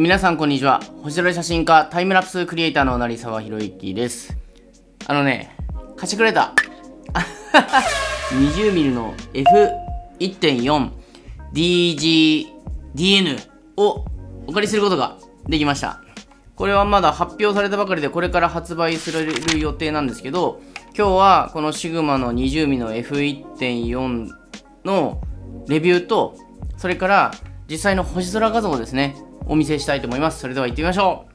皆さんこんにちは。星空写真家タイムラプスクリエイターの成沢宏之です。あのね貸してくれた。20mm の F1.4DGDN をお借りすることができました。これはまだ発表されたばかりでこれから発売する予定なんですけど今日はこのシグマの 20mm の F1.4 のレビューとそれから実際の星空画像ですね。お見せしたいと思います。それでは行ってみましょう。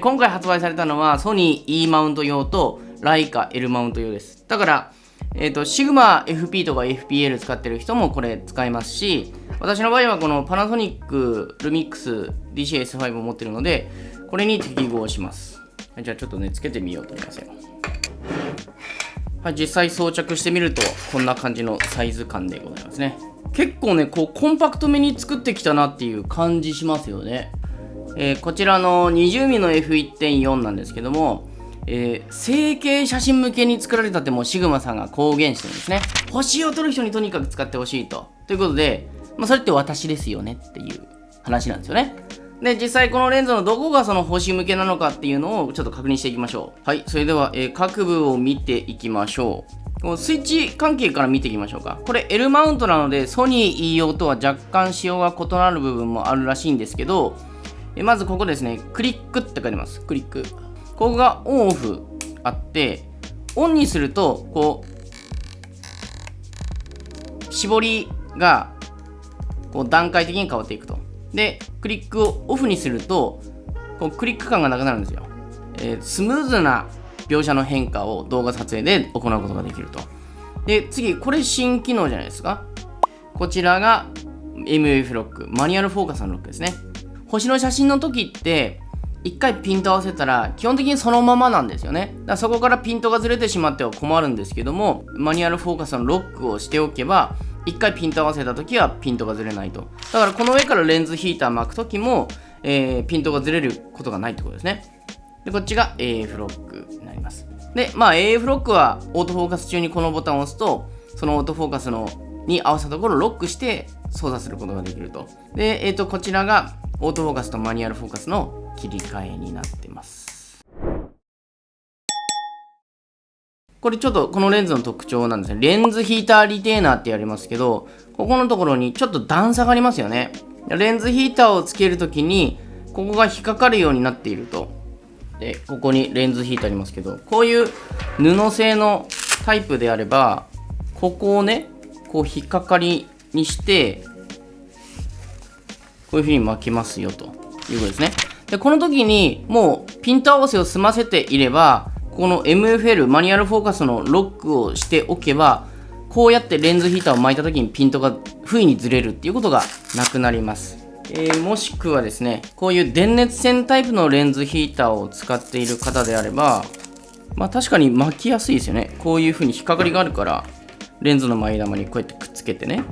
今回発売されたのはソニー E マウント用とライカ L マウント用です。だからえっ、ー、と、シグマ FP とか FPL 使ってる人もこれ使えますし、私の場合はこのパナソニックルミックス DCS5 を持ってるので、これに適合します。じゃあちょっとね、つけてみようと思いますよ。はい、実際装着してみると、こんな感じのサイズ感でございますね。結構ね、こう、コンパクトめに作ってきたなっていう感じしますよね。えー、こちらの 20mm の F1.4 なんですけども、えー、整形写真向けに作られたってもうシグマさんが公言してるんですね。星を撮る人にとにかく使ってほしいと。ということで、まあ、それって私ですよねっていう話なんですよね。で、実際このレンズのどこがその星向けなのかっていうのをちょっと確認していきましょう。はい、それでは、えー、各部を見ていきましょう。このスイッチ関係から見ていきましょうか。これ L マウントなのでソニー E 用とは若干仕様が異なる部分もあるらしいんですけど、えまずここですね、クリックって書いてます。クリック。ここがオンオフあってオンにするとこう絞りがこう段階的に変わっていくと。でクリックをオフにするとこうクリック感がなくなるんですよ、えー、スムーズな描写の変化を動画撮影で行うことができると。で次これ新機能じゃないですか。こちらが MF ロックマニュアルフォーカスのロックですね。星の写真の時って一回ピント合わせたら基本的にそのままなんですよね。だからそこからピントがずれてしまっては困るんですけどもマニュアルフォーカスのロックをしておけば一回ピント合わせた時はピントがずれないと。だからこの上からレンズヒーター巻く時も、えー、ピントがずれることがないってことですね。でこっちが AF ロックになります。でまあ AF ロックはオートフォーカス中にこのボタンを押すとそのオートフォーカスのに合わせたところをロックして操作することができると。で、えーとこちらがオートフォーカスとマニュアルフォーカスの切り替えになってます。これちょっとこのレンズの特徴なんですね。レンズヒーターリテーナーってやりますけどここのところにちょっと段差がありますよね。レンズヒーターをつけるときにここが引っかかるようになっていると。でここにレンズヒーターありますけどこういう布製のタイプであればここをねこう引っかかりにしてこういう風に巻きますよということですねで、この時にもうピント合わせを済ませていれば、この MFL マニュアルフォーカスのロックをしておけば、こうやってレンズヒーターを巻いた時にピントが不意にずれるっていうことがなくなります。えー、もしくはですね、こういう電熱線タイプのレンズヒーターを使っている方であれば、まあ確かに巻きやすいですよね。こういう風に引っかかりがあるから、レンズの前玉にこうやってくっつけてね、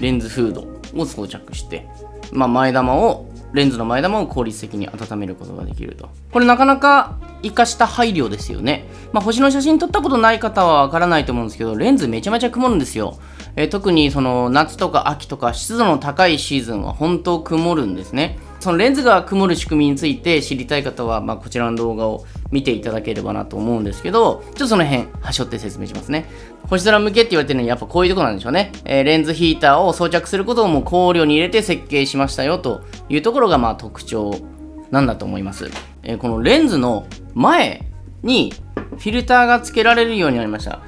レンズフードを装着して、まあ前玉をレンズの前玉を効率的に温めることができると。これなかなか活かした配慮ですよね。まあ、星の写真撮ったことない方はわからないと思うんですけど、レンズめちゃめちゃ曇るんですよ。え、特にその夏とか秋とか湿度の高いシーズンは本当曇るんですね。そのレンズが曇る仕組みについて知りたい方は、まあ、こちらの動画を見ていただければなと思うんですけど、ちょっとその辺、はしょって説明しますね。星空向けって言われてるのにやっぱこういうとこなんでしょうね。えー、レンズヒーターを装着することをも考慮に入れて設計しましたよというところがまあ特徴なんだと思います。えー、このレンズの前にフィルターが付けられるようになりました。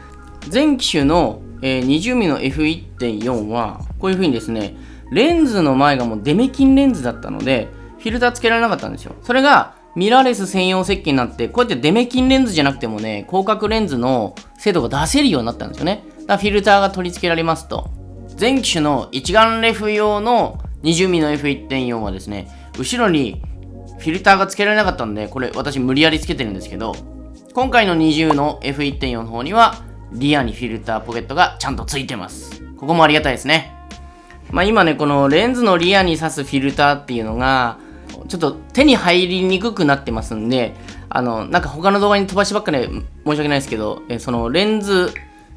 全機種の、え、20mm の F1.4 はこういう風にですね、レンズの前がもうデメキンレンズだったので、フィルター付けられなかったんですよ。それがミラーレス専用設計になって、こうやってデメキンレンズじゃなくてもね、広角レンズの精度が出せるようになったんですよね。だからフィルターが取り付けられますと。全機種の一眼レフ用の 20mm の F1.4 はですね、後ろにフィルターが付けられなかったんで、これ私無理やり付けてるんですけど、今回の20の F1.4 の方には、リアにフィルターポケットがちゃんと付いてます。ここもありがたいですね。まあ今ね、このレンズのリアに挿すフィルターっていうのが、ちょっと手に入りにくくなってますんで、あの、なんか他の動画に飛ばしばっかり申し訳ないですけど、えそのレンズ、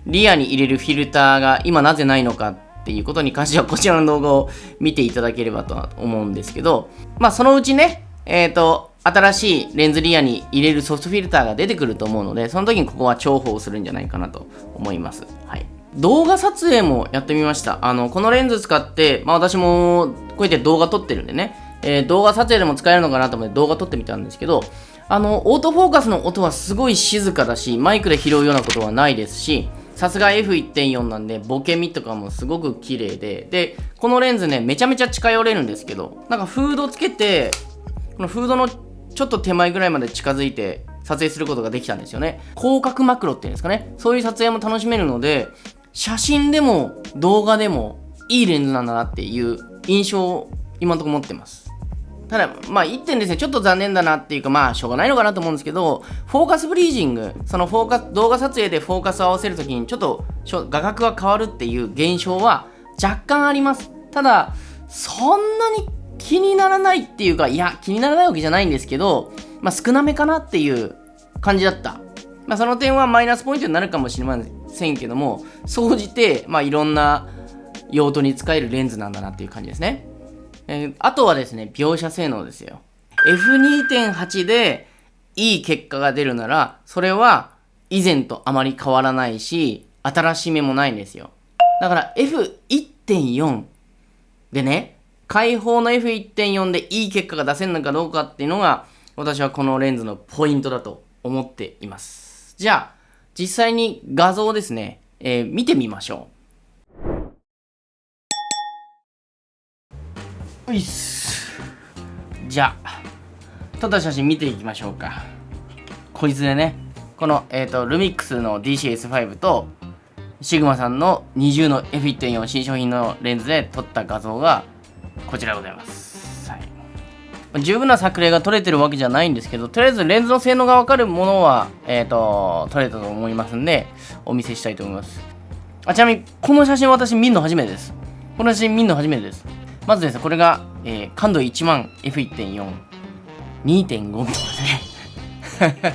リアに入れるフィルターが今なぜないのかっていうことに関してはこちらの動画を見ていただければとは思うんですけど、まあそのうちね、えっ、ー、と、新しいレンズリアに入れるソフトフィルターが出てくると思うので、その時にここは重宝するんじゃないかなと思います。はい。動画撮影もやってみました。あの、このレンズ使って、まあ私もこうやって動画撮ってるんでね、えー、動画撮影でも使えるのかなと思って動画撮ってみたんですけど、あの、オートフォーカスの音はすごい静かだし、マイクで拾うようなことはないですし、さすが F1.4 なんで、ボケみとかもすごく綺麗で、で、このレンズね、めちゃめちゃ近寄れるんですけど、なんかフードつけて、このフードのちょっと手前ぐらいまで近づいて撮影することができたんですよね。広角マクロっていうんですかね。そういう撮影も楽しめるので、写真でも動画でもいいレンズなんだなっていう印象を今のところ持ってます。ただ、まあ、1点ですね、ちょっと残念だなっていうか、まあ、しょうがないのかなと思うんですけど、フォーカスブリージング、そのフォーカス、動画撮影でフォーカスを合わせるときに、ちょっと画角が変わるっていう現象は若干あります。ただ、そんなに気にならないっていうか、いや、気にならないわけじゃないんですけど、まあ、少なめかなっていう感じだった。まあ、その点はマイナスポイントになるかもしれませんせんけども、総じて、まあ、いろんな用途に使えるレンズなんだなっていう感じですね。えー、あとはですね、描写性能ですよ。F2.8 でいい結果が出るなら、それは以前とあまり変わらないし、新しめもないんですよ。だから F1.4 でね、開放の F1.4 でいい結果が出せるのかどうかっていうのが、私はこのレンズのポイントだと思っています。じゃあ、実際に画像ですね、えー、見てみましょう。いっす。じゃあ撮った写真見ていきましょうか。こいつでねこの、えーと、ルミックスの DCS5 とシグマさんの20の F1.4 新商品のレンズで撮った画像がこちらでございます、十分な作例が撮れてるわけじゃないんですけどとりあえずレンズの性能がわかるものは、えーと、撮れたと思いますんでお見せしたいと思いますあちなみにこの写真私見るの初めてですこの写真見るの初めてですまずですね、これが、えー、感度1万 F1.4、2.5ですね。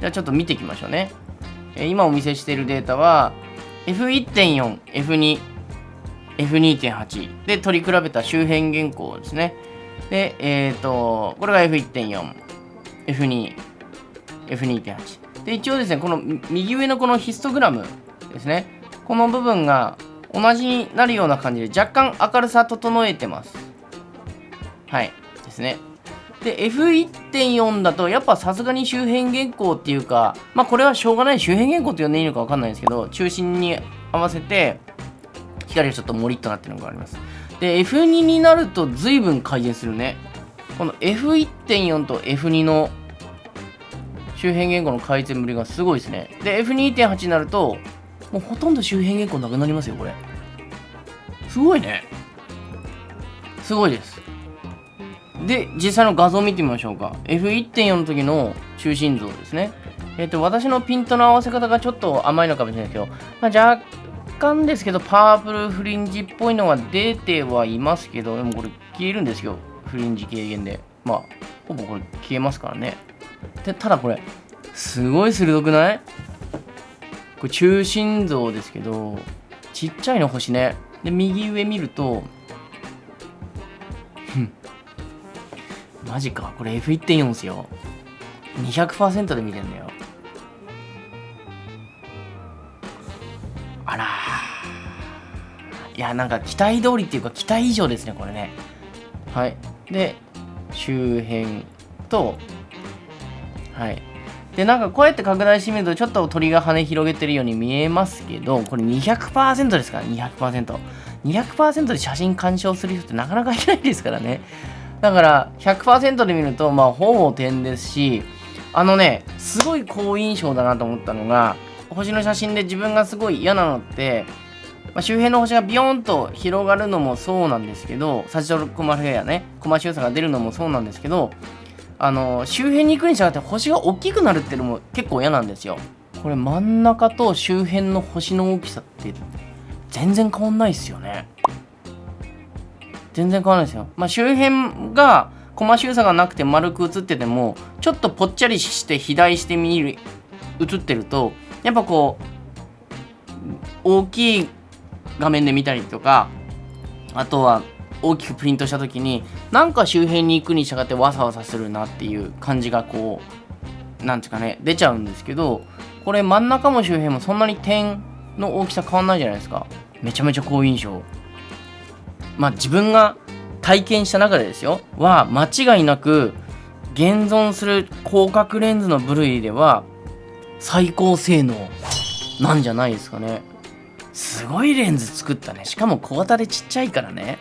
じゃあちょっと見ていきましょうね。えー、今お見せしているデータは、F1.4、F2、F2.8 で取り比べた周辺原稿ですね。で、えっ、ー、と、これが F1.4、F2、F2.8。で、一応ですね、この右上のこのヒストグラムですね。この部分が同じになるような感じで若干明るさ整えてます。はいですね。で F1.4 だとやっぱさすがに周辺原稿っていうかまあこれはしょうがない。周辺原稿って呼んでいいのか分かんないんですけど中心に合わせて光がちょっとモリッとなってるのがあります。で F2 になると随分改善するね。この F1.4 と F2 の周辺言語の改善ぶりがすごいですね。で F2.8 になるともうほとんど周辺原稿なくなりますよこれ。すごいね。すごいです。で実際の画像を見てみましょうか。F1.4 の時の中心像ですね。えっ、ー、と私のピントの合わせ方がちょっと甘いのかもしれないですけど、まあ、若干ですけどパープルフリンジっぽいのが出てはいますけどでもこれ消えるんですよ。フリンジ軽減で。まあほぼこれ消えますからね。でただこれすごい鋭くない？これ中心像ですけどちっちゃいの星ね。で右上見るとマジか。これ F1.4 ですよ。200%で見てんだよ。やなんか期待通りっていうか期待以上ですねこれね。はい。で周辺とはい。でなんかこうやって拡大してみるとちょっと鳥が羽広げてるように見えますけどこれ200%ですから 200%200% で写真鑑賞する人ってなかなかいないですからね。だから100%で見るとまあほぼ点ですしあのねすごい好印象だなと思ったのが星の写真で自分がすごい嫌なのってまあ、周辺の星がビヨーンと広がるのもそうなんですけど、サチドルコマフェアね、コマ周差が出るのもそうなんですけど、あの周辺に行くに従って星が大きくなるっていうのも結構嫌なんですよ。これ真ん中と周辺の星の大きさって全然変わんないっすよね。全然変わらないですよ。まあ周辺がコマ周差がなくて丸く映っててもちょっとぽっちゃりして肥大して見る映ってるとやっぱこう大きい画面で見たりとかあとは大きくプリントした時になんか周辺に行くに従ってわさわさするなっていう感じがこうなんていうかね出ちゃうんですけどこれ真ん中も周辺もそんなに点の大きさ変わんないじゃないですか。めちゃめちゃ好印象。まあ自分が体験した中でですよ。は間違いなく現存する広角レンズの部類では最高性能なんじゃないですかね。すごいレンズ作ったね。しかも小型でちっちゃいからね。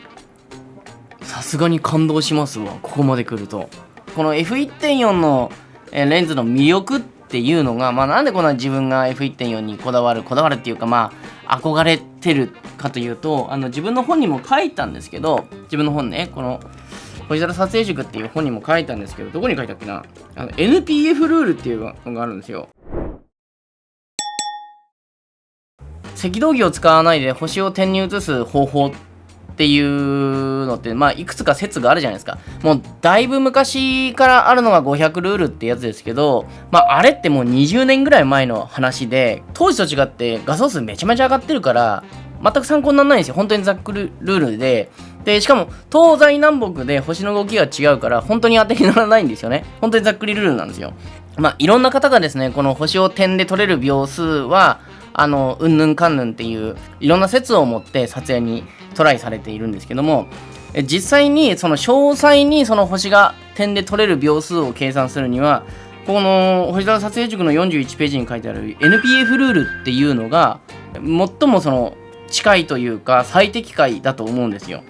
さすがに感動しますわ。ここまで来ると。この F1.4 のレンズの魅力っていうのが、まあ、なんでこんな自分が F1.4 にこだわるこだわるっていうかまあ憧れてるかというとあの自分の本にも書いたんですけど自分の本ねこの星空撮影塾っていう本にも書いたんですけどどこに書いたっけな？あの NPF ルールっていうのがあるんですよ。赤道儀を使わないで星を点に移す方法っていうのって、まあ、いくつか説があるじゃないですか。もう、だいぶ昔からあるのが500ルールってやつですけど、まあ、あれってもう20年ぐらい前の話で、当時と違って画素数めちゃめちゃ上がってるから、全く参考にならないんですよ。本当にざっくりルールで。で、しかも、東西南北で星の動きが違うから、本当に当てにならないんですよね。本当にざっくりルールなんですよ。まあ、いろんな方がですね、この星を点で取れる秒数は、あの、うんぬんかんぬんっていう、いろんな説を持って撮影にトライされているんですけども、実際にその詳細にその星が点で取れる秒数を計算するには、この星空撮影塾の41ページに書いてある NPF ルールっていうのが、最もその近いというか最適解だと思うんですよ。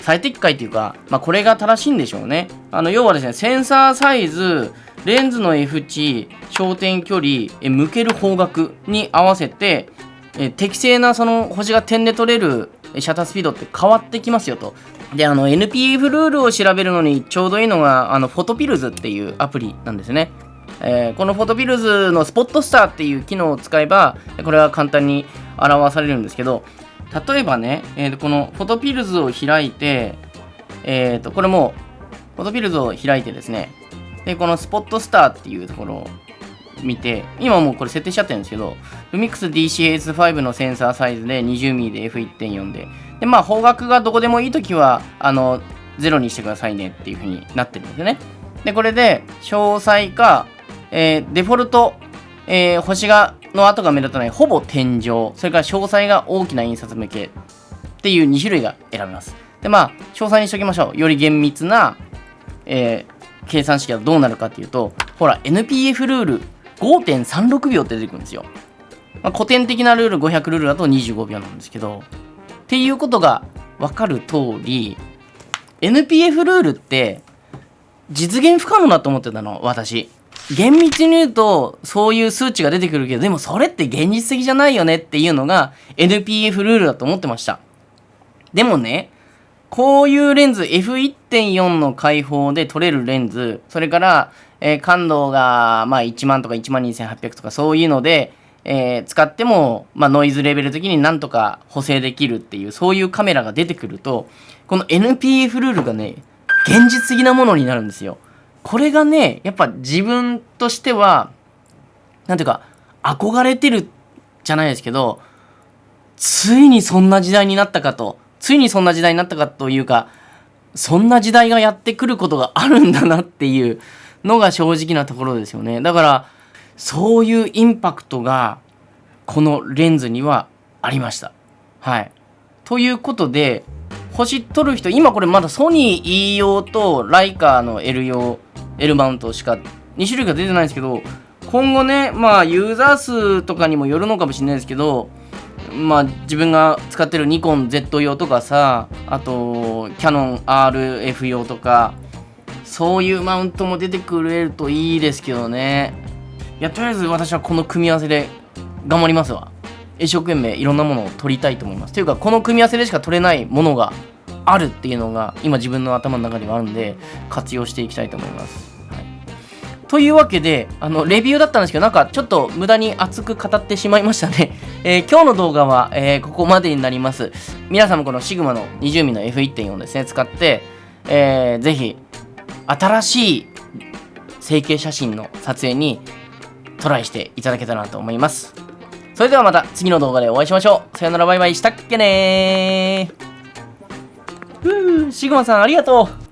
最適解っていうか、まあ、これが正しいんでしょうね。あの要はですね、センサーサイズ、レンズの F 値、焦点距離、え向ける方角に合わせて、え適正なその星が点で取れるシャッタースピードって変わってきますよと。で、あの NPF ルールを調べるのにちょうどいいのが、あのフォトピルズっていうアプリなんですね。えー、このフォトピルズのスポットスターっていう機能を使えば、これは簡単に表されるんですけど、例えばね、えー、このフォトピルズを開いて、えー、とこれもフォトピルズを開いてですね、で、このスポットスターっていうところを見て、今もうこれ設定しちゃってるんですけど、Lumix DCS5 のセンサーサイズで 20mm で F1.4 で、で、まあ方角がどこでもいいときは、あの、0にしてくださいねっていう風になってるんですよね。で、これで、詳細か、えー、デフォルト、えー、星が、の跡が目立たない、ほぼ天井、それから詳細が大きな印刷向けっていう2種類が選べます。で、まあ、詳細にしておきましょう。より厳密な、えー、計算式はどうなるかっていうと、ほら、NPF ルール5.36秒って出てくるんですよ。まあ、古典的なルール500ルールだと25秒なんですけど、っていうことが分かる通り、NPF ルールって実現不可能だと思ってたの、私。厳密に言うと、そういう数値が出てくるけど、でもそれって現実的じゃないよねっていうのが NPF ルールだと思ってました。でもね、こういうレンズ F1.4 の開放で撮れるレンズそれから、えー、感度が、まあ、1万とか1万2800とかそういうので、えー、使っても、まあ、ノイズレベル的になんとか補正できるっていうそういうカメラが出てくるとこの NPF ルールがね現実的なものになるんですよ。これがねやっぱ自分としてはなんていうか憧れてるじゃないですけどついにそんな時代になったかとついにそんな時代になったかというかそんな時代がやってくることがあるんだなっていうのが正直なところですよね。だからそういうインパクトがこのレンズにはありました。はい。ということで星取る人今これまだソニー E 用とライカーの L 用 L マウントしか2種類が出てないんですけど今後ねまあユーザー数とかにもよるのかもしれないですけどまあ自分が使ってるニコン Z 用とかさあとキャノン RF 用とかそういうマウントも出てくれるといいですけどね。いやとりあえず私はこの組み合わせで頑張りますわ。一生懸命いろんなものを取りたいと思います。というかこの組み合わせでしか取れないものがあるっていうのが今自分の頭の中にはあるんで活用していきたいと思います。というわけで、あの、レビューだったんですけど、なんかちょっと無駄に熱く語ってしまいましたね。えー、今日の動画は、えー、ここまでになります。皆さんもこのシグマの 20mm の F1.4 ですね、使って、えー、ぜひ、新しい成形写真の撮影にトライしていただけたらなと思います。それではまた次の動画でお会いしましょう。さよならバイバイしたっけねー。うー、シグマさんありがとう。